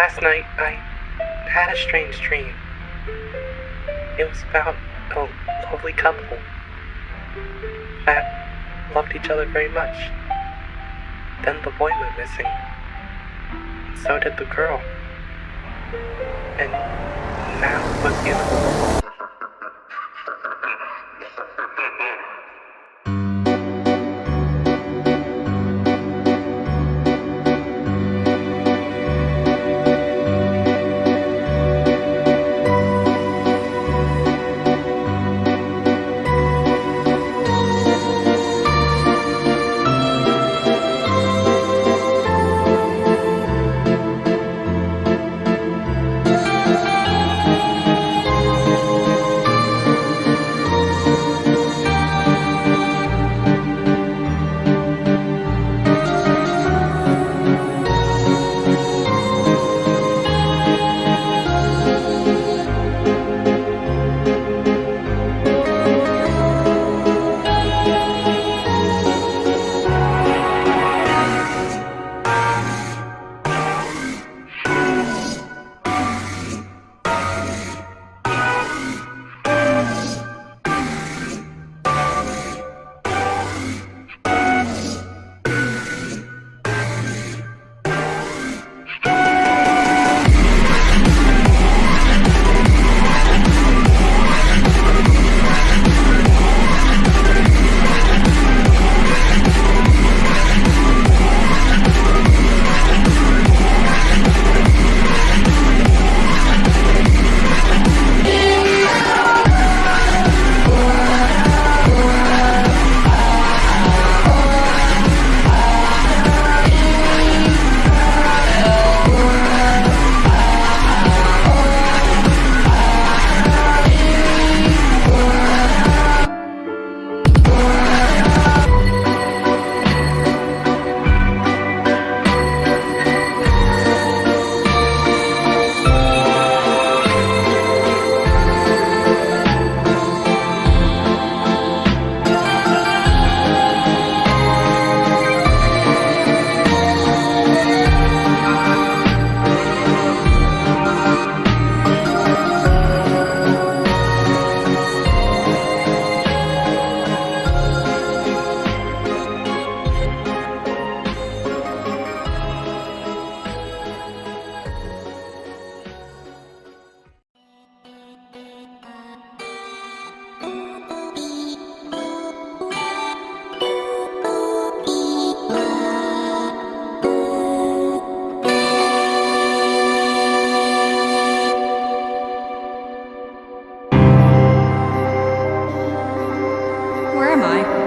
Last night, I had a strange dream. It was about a lovely couple that loved each other very much. Then the boy went missing. So did the girl. And now with you. where am I?